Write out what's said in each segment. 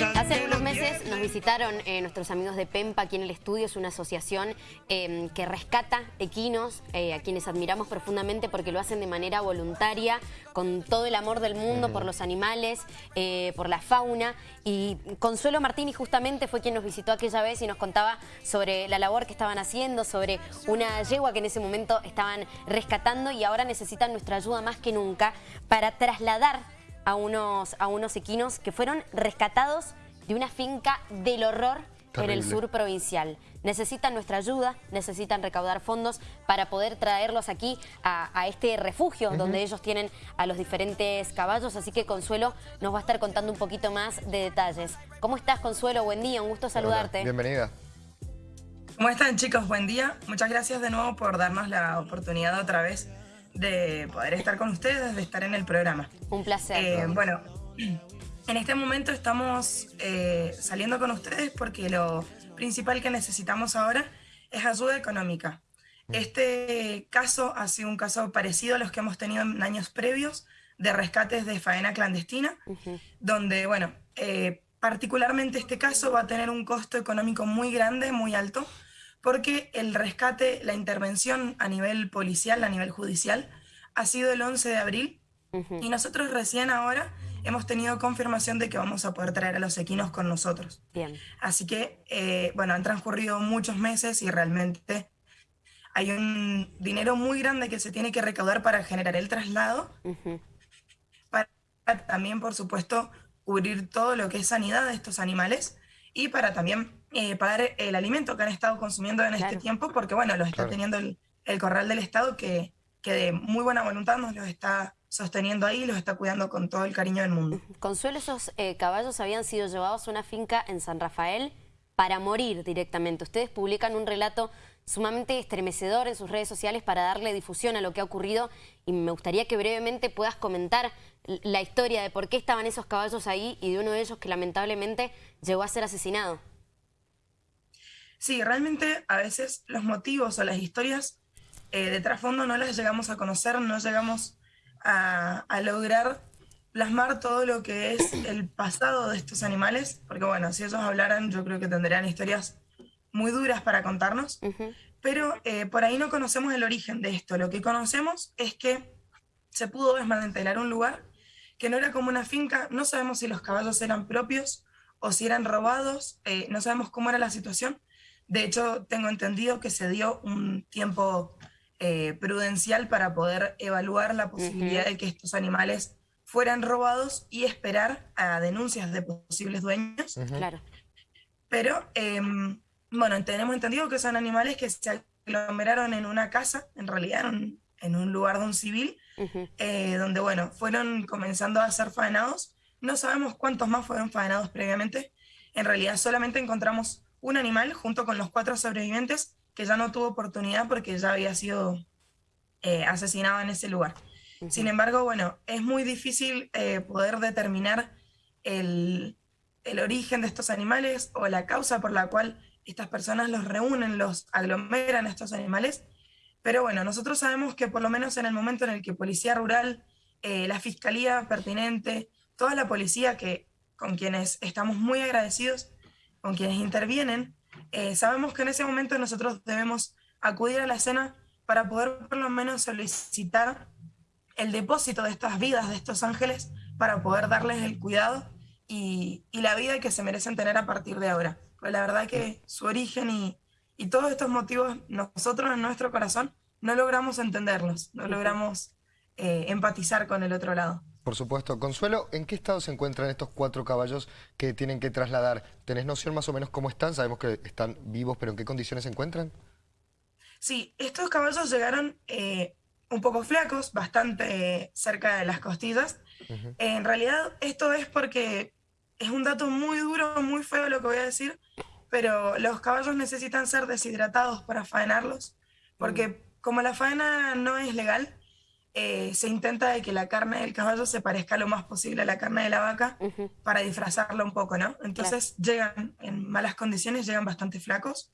Hace unos meses nos visitaron eh, nuestros amigos de PEMPA aquí en el estudio. Es una asociación em, que rescata equinos, eh, a quienes admiramos profundamente porque lo hacen de manera voluntaria, con todo el amor del mundo por los animales, eh, por la fauna. Y Consuelo Martini justamente fue quien nos visitó aquella vez y nos contaba sobre la labor que estaban haciendo, sobre una yegua que en ese momento estaban rescatando y ahora necesitan nuestra ayuda más que nunca para trasladar a unos, a unos equinos que fueron rescatados de una finca del horror en el sur provincial. Necesitan nuestra ayuda, necesitan recaudar fondos para poder traerlos aquí a, este refugio donde ellos tienen a los diferentes caballos. Así que Consuelo nos va a estar contando un poquito más de detalles. ¿Cómo estás Consuelo? Buen día, un gusto saludarte. bienvenida. ¿Cómo están chicos? Buen día. Muchas gracias de nuevo por darnos la oportunidad otra vez de poder estar con ustedes, de estar en el programa. Un placer. Eh, bueno, en este momento estamos eh, saliendo con ustedes porque lo principal que necesitamos ahora es ayuda económica. Este caso ha sido un caso parecido a los que hemos tenido en años previos de rescates de faena clandestina, donde, bueno, eh, particularmente este caso va a tener un costo económico muy grande, muy alto, porque el rescate, la intervención a nivel policial, a nivel judicial, ha sido el 11 de abril y nosotros recién ahora hemos tenido confirmación de que vamos a poder traer a los equinos con nosotros. Bien. Así que, eh, bueno, han transcurrido muchos meses y realmente hay un dinero muy grande que se tiene que recaudar para generar el traslado, para también, por supuesto, cubrir todo lo que es sanidad de estos animales y para también eh, pagar el alimento que han estado consumiendo en este tiempo, porque bueno, los está teniendo el, corral del Estado que, que de muy buena voluntad nos los está sosteniendo ahí y los está cuidando con todo el cariño del mundo. Consuelo, esos eh, caballos habían sido llevados a una finca en San Rafael para morir directamente. Ustedes publican un relato sumamente estremecedor en sus redes sociales para darle difusión a lo que ha ocurrido y me gustaría que brevemente puedas comentar la historia de por qué estaban esos caballos ahí y de uno de ellos que lamentablemente llegó a ser asesinado. Sí, realmente a veces los motivos o las historias eh, de trasfondo no las llegamos a conocer, no llegamos a, lograr plasmar todo lo que es el pasado de estos animales, porque bueno, si ellos hablaran yo creo que tendrían historias muy duras para contarnos, pero eh, por ahí no conocemos el origen de esto. Lo que conocemos es que se pudo desmantelar un lugar que no era como una finca, no sabemos si los caballos eran propios o si eran robados, eh, no sabemos cómo era la situación, de hecho, tengo entendido que se dio un tiempo eh, prudencial para poder evaluar la posibilidad de que estos animales fueran robados y esperar a denuncias de posibles dueños. Claro. Pero, em, bueno, tenemos entendido que son animales que se aglomeraron en una casa, en realidad en un, lugar de un civil, eh, donde, bueno, fueron comenzando a ser faenados. No sabemos cuántos más fueron faenados previamente. En realidad solamente encontramos un animal junto con los cuatro sobrevivientes que ya no tuvo oportunidad porque ya había sido eh, asesinado en ese lugar. Sin embargo, bueno, es muy difícil eh, poder determinar el, origen de estos animales o la causa por la cual estas personas los reúnen, los aglomeran estos animales. Pero bueno, nosotros sabemos que por lo menos en el momento en el que Policía Rural, eh, la Fiscalía pertinente, toda la policía que, con quienes estamos muy agradecidos, con quienes intervienen, eh, sabemos que en ese momento nosotros debemos acudir a la escena para poder por lo menos solicitar el depósito de estas vidas, de estos ángeles, para poder darles el cuidado y, la vida que se merecen tener a partir de ahora. Pues la verdad que su origen y, todos estos motivos, nosotros en nuestro corazón no logramos entenderlos, no logramos eh, empatizar con el otro lado. Por supuesto. Consuelo, ¿en qué estado se encuentran estos cuatro caballos que tienen que trasladar? ¿Tenés noción más o menos cómo están? Sabemos que están vivos, pero ¿en qué condiciones se encuentran? Sí, estos caballos llegaron eh, un poco flacos, bastante cerca de las costillas. en realidad esto es porque es un dato muy duro, muy feo lo que voy a decir, pero los caballos necesitan ser deshidratados para faenarlos, porque mm. como la faena no es legal, eh, se intenta de que la carne del caballo se parezca lo más posible a la carne de la vaca para disfrazarla un poco, ¿no? Entonces llegan en malas condiciones, llegan bastante flacos.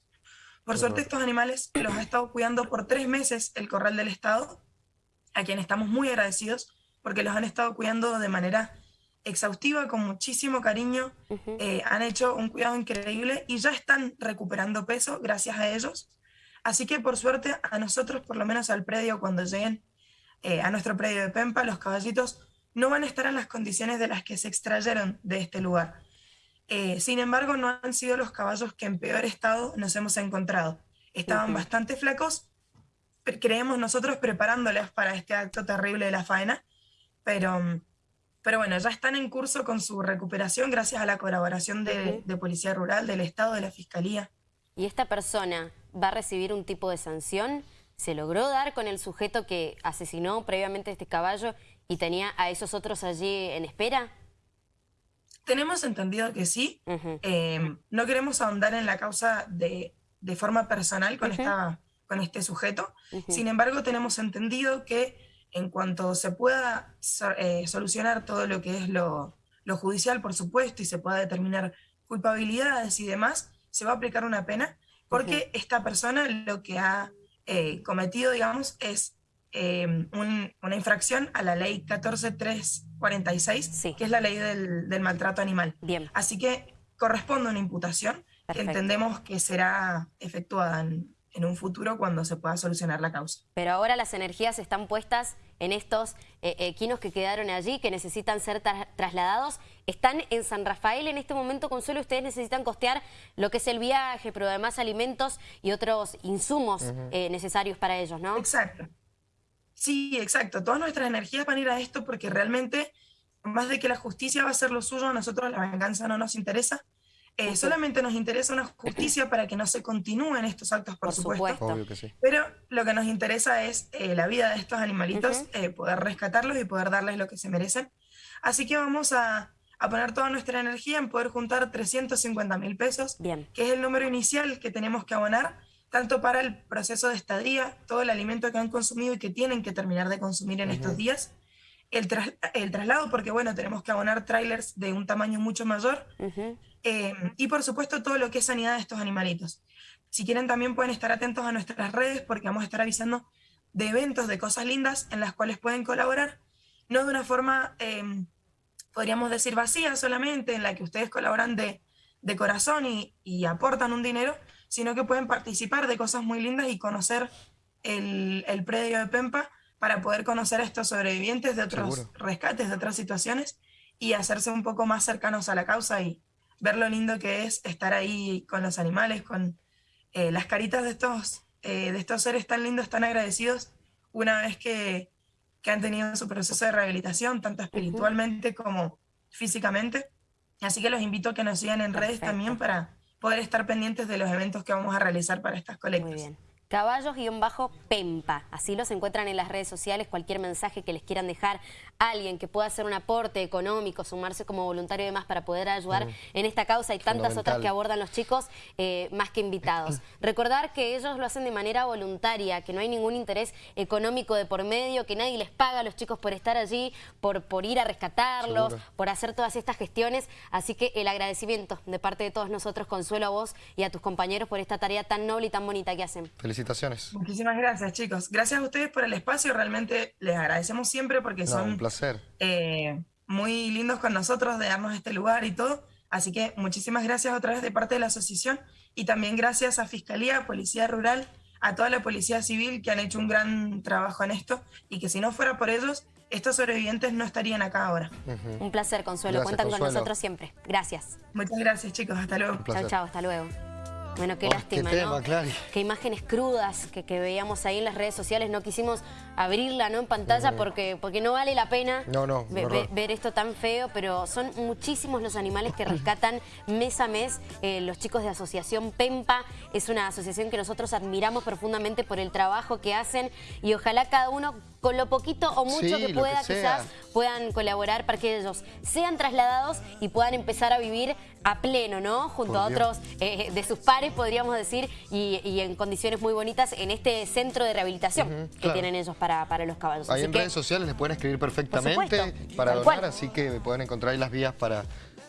Por suerte estos animales los ha estado cuidando por tres meses el Corral del Estado, a quien estamos muy agradecidos porque los han estado cuidando de manera exhaustiva, con muchísimo cariño, eh, han hecho un cuidado increíble y ya están recuperando peso gracias a ellos. Así que por suerte a nosotros, por lo menos al predio, cuando lleguen eh, a nuestro predio de Pempa, los caballitos no van a estar en las condiciones de las que se extrayeron de este lugar. Eh, sin embargo, no han sido los caballos que en peor estado nos hemos encontrado. Estaban bastante flacos, creemos nosotros preparándoles para este acto terrible de la faena, pero, pero bueno, ya están en curso con su recuperación gracias a la colaboración de, de Policía Rural, del Estado, de la Fiscalía. ¿Y esta persona va a recibir un tipo de sanción? ¿Se logró dar con el sujeto que asesinó previamente este caballo y tenía a esos otros allí en espera? Tenemos entendido que sí. Em, no queremos ahondar en la causa de, forma personal con, esta, con este sujeto. Sin embargo, tenemos entendido que en cuanto se pueda eh, solucionar todo lo que es lo, judicial, por supuesto, y se pueda determinar culpabilidades y demás, se va a aplicar una pena, porque esta persona lo que ha eh, cometido, digamos, es em, una infracción a la ley 14346, que es la ley del, maltrato animal. Bien. Así que corresponde una imputación que entendemos que será efectuada en, un futuro cuando se pueda solucionar la causa. Pero ahora las energías están puestas en estos eh, equinos que quedaron allí, que necesitan ser trasladados. Están en San Rafael en este momento, Consuelo, ustedes necesitan costear lo que es el viaje, pero además alimentos y otros insumos eh, necesarios para ellos, ¿no? Exacto. Sí, exacto. Todas nuestras energías van a ir a esto porque realmente, más de que la justicia va a ser lo suyo, a nosotros la venganza no nos interesa. Eh, solamente nos interesa una justicia para que no se continúen estos actos, por, supuesto. Pero lo que nos interesa es eh, la vida de estos animalitos, eh, poder rescatarlos y poder darles lo que se merecen. Así que vamos a, poner toda nuestra energía en poder juntar 350 mil pesos, que es el número inicial que tenemos que abonar tanto para el proceso de estadía, todo el alimento que han consumido y que tienen que terminar de consumir en estos días, el, el, traslado, porque bueno, tenemos que abonar trailers de un tamaño mucho mayor, eh, y por supuesto todo lo que es sanidad de estos animalitos. Si quieren también pueden estar atentos a nuestras redes porque vamos a estar avisando de eventos, de cosas lindas en las cuales pueden colaborar, no de una forma, em, podríamos decir, vacía solamente, en la que ustedes colaboran de, de corazón y, y aportan un dinero, sino que pueden participar de cosas muy lindas y conocer el, el predio de Pempa para poder conocer a estos sobrevivientes de otros rescates, de otras situaciones y hacerse un poco más cercanos a la causa y ver lo lindo que es estar ahí con los animales, con eh, las caritas de estos, eh, de estos seres tan lindos, tan agradecidos, una vez que, que, han tenido su proceso de rehabilitación, tanto espiritualmente como físicamente. Así que los invito a que nos sigan en redes también para poder estar pendientes de los eventos que vamos a realizar para estas colectas. Muy bien. Caballos-Pempa. Así los encuentran en las redes sociales. Cualquier mensaje que les quieran dejar a alguien que pueda hacer un aporte económico, sumarse como voluntario y demás para poder ayudar en esta causa y tantas otras que abordan los chicos, eh, más que invitados. Recordar que ellos lo hacen de manera voluntaria, que no hay ningún interés económico de por medio, que nadie les paga a los chicos por estar allí, por, por ir a rescatarlos, por hacer todas estas gestiones. Así que el agradecimiento de parte de todos nosotros, Consuelo, a vos y a tus compañeros por esta tarea tan noble y tan bonita que hacen. Felicitaciones. Muchísimas gracias, chicos. Gracias a ustedes por el espacio. Realmente les agradecemos siempre porque son un placer. Eh, muy lindos con nosotros de darnos este lugar y todo. Así que muchísimas gracias otra vez de parte de la asociación y también gracias a Fiscalía, Policía Rural, a toda la Policía Civil que han hecho un gran trabajo en esto y que si no fuera por ellos, estos sobrevivientes no estarían acá ahora. Un placer, Consuelo. Cuentan con nosotros siempre. Gracias. Muchas gracias, chicos. Hasta luego. Chao, chao. Hasta luego. Bueno, qué oh, lástima, ¿no? Qué imágenes crudas que, veíamos ahí en las redes sociales. No quisimos abrirla ¿no? en pantalla porque, porque no vale la pena ver esto tan feo, pero son muchísimos los animales que rescatan mes a mes eh, los chicos de Asociación PEMPA. Es una asociación que nosotros admiramos profundamente por el trabajo que hacen y ojalá cada uno con lo poquito o mucho que pueda quizás puedan colaborar para que ellos sean trasladados y puedan empezar a vivir a pleno, ¿no? Junto a otros eh, de sus pares, podríamos decir, y, en condiciones muy bonitas en este centro de rehabilitación que tienen ellos para, para los caballos. Ahí en redes sociales les pueden escribir perfectamente para donar, así que pueden encontrar ahí las vías para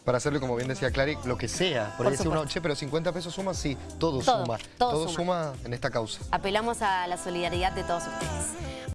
para hacerlo, como bien decía Clary, lo que sea. Por, decir uno, che, pero 50 pesos suma, sí, todo, suma. Todo, suma en esta causa. Apelamos a la solidaridad de todos ustedes.